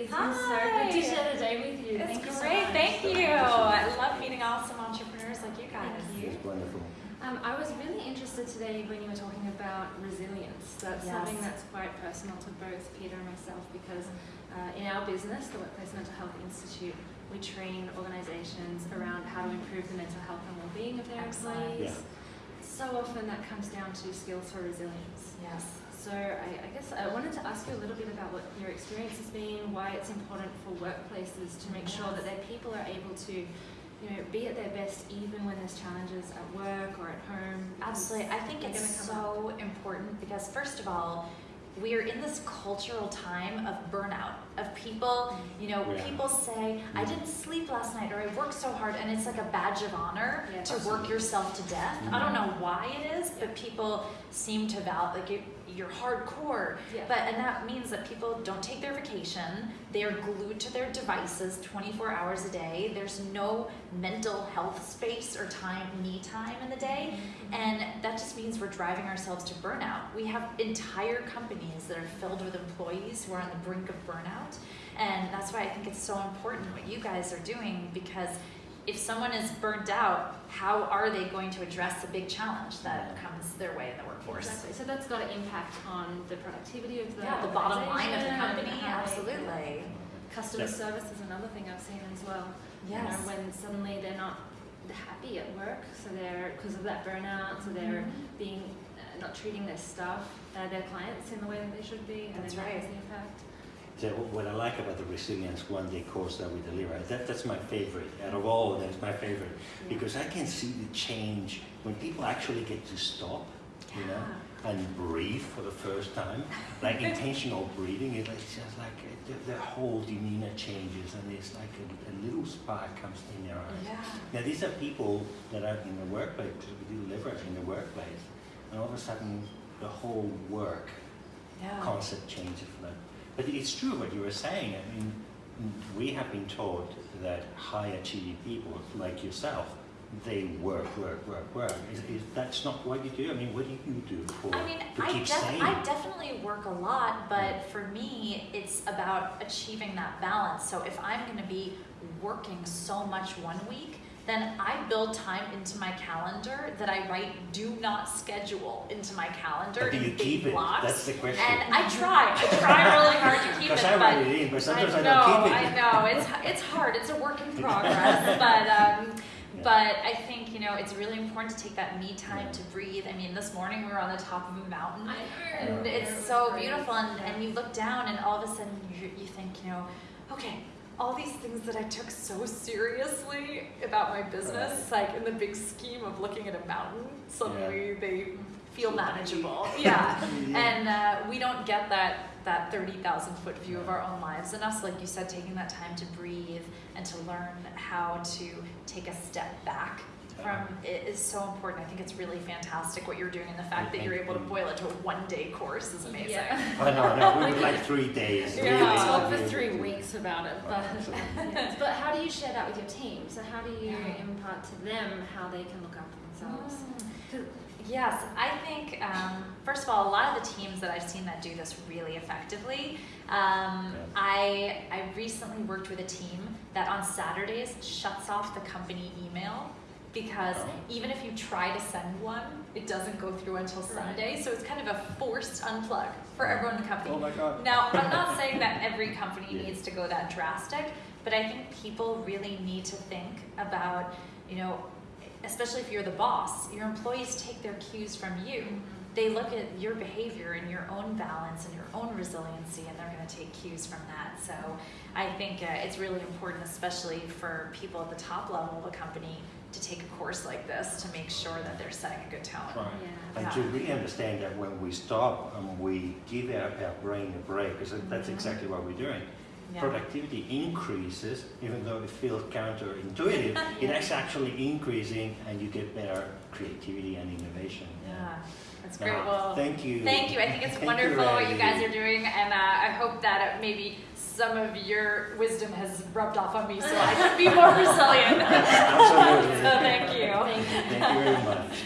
It's been so good to share the day with you. It's Thank you great. much. Thank you. I love meeting awesome entrepreneurs like you guys. Thank you. It's wonderful. Um, I was really interested today when you were talking about resilience. That's Yes. something that's quite personal to both Peter and myself because uh, in our business, the Workplace Mental Health Institute, we train organizations around how to improve the mental health and well-being of their Excellent. employees. Yeah. So often that comes down to skills for resilience. Yes. So I, I guess I wanted to ask you a little bit about what your experience has been, why it's important for workplaces to make sure that their people are able to, you know, be at their best even when there's challenges at work or at home. Absolutely. I think They're it's so important because, first of all, we are in this cultural time of burnout, of people, you know, Yeah. people say, I mm. didn't sleep last night or I worked so hard, and it's like a badge of honor Yeah. to work yourself to death. I don't mm-hmm. know why it is, Yeah. but people seem to val like you, you're hardcore. Yeah. But and that means that people don't take their vacation. They are glued to their devices 24 hours a day. There's no mental health space or time, me time in the day. Mm-hmm. And that just means we're driving ourselves to burnout. We have entire companies that are filled with employees who are on the brink of burnout. And that's why I think it's so important what you guys are doing because if someone is burnt out, how are they going to address the big challenge that comes their way in the workforce? Exactly. So that's got an impact on the productivity of the Yeah, the bottom line of the company, and they- absolutely. Customer Yeah. service is another thing I've seen as well. You know, when suddenly they're not happy at work, so they're because of that burnout, so they're Mhm. being uh, not treating their staff, uh, their clients in the way that they should be, and That's then that has right. the impact. What I like about the resilience one day course that we deliver, that, that's my favorite. Out of all of them, it's my favorite. Because I can see the change when people actually get to stop, you know, and breathe for the first time. Like intentional breathing, it's just like uh, the, the whole demeanor changes and it's like a, a little spark comes in their eyes. Yeah. Now these are people that are in the workplace, because we deliver in the workplace, and all of a sudden the whole work Yeah. concept changes for them. But it's true what you were saying. I mean, we have been taught that high achieving people like yourself, they work, work, work, work. Is, is that's not what you do? I mean, what do you do for I mean, to I, keep sane? I definitely work a lot, but for me, it's about achieving that balance. So if I'm going to be working so much one week, then I build time into my calendar that I write do not schedule into my calendar but do you keep it? blocks. That's the question. and I try. I try really hard to keep it, I but write it in, but sometimes I, I know, don't keep it. I know. It's it's hard. It's a work in progress, but um, but I think you know it's really important to take that me time to breathe. I mean, this morning we were on the top of a mountain, and it's so beautiful. And, and you look down, and all of a sudden you you think, you know, okay. All these things that I took so seriously about my business, like in the big scheme of looking at a mountain, suddenly they feel manageable. Yeah, and uh, we don't get that that 30,000 foot view of our own lives and us like you said taking that time to breathe and to learn how to take a step back from it is so important i think it's really fantastic what you're doing and the fact that you're able to boil it to a one day course is amazing Yeah. Oh, no, no, we would like three days. We Yeah. could really, talk for three weeks about it, but yes. but how do you share that with your team? So how do you Yeah. impart to them how they can look after themselves? Mm. Yes, I think, um, first of all, a lot of the teams that I've seen that do this really effectively. Um, Yeah. I, I recently worked with a team that on Saturdays shuts off the company email because Oh. even if you try to send one, it doesn't go through until Sunday. So it's kind of a forced unplug for everyone in the company. Oh my God. Now, I'm not saying that every company Yeah. needs to go that drastic, but I think people really need to think about, you know, especially if you're the boss, your employees take their cues from you. They look at your behavior and your own balance and your own resiliency, and they're going to take cues from that. So I think uh, it's really important, especially for people at the top level of a company, to take a course like this to make sure that they're setting a good tone. Right. Yeah. And to really understand that when we stop and we give our, our brain a break, because that's Mhm. exactly what we're doing. Yeah. Productivity increases, even though it feels counterintuitive, it Yeah. is actually increasing and you get better creativity and innovation. Yeah, that's great. Well, thank you. Thank you. I think it's Thank wonderful what you guys are doing, and uh, I hope that uh, maybe some of your wisdom has rubbed off on me so I can be more resilient. Absolutely. so thank you. Thank you. Thank you very much.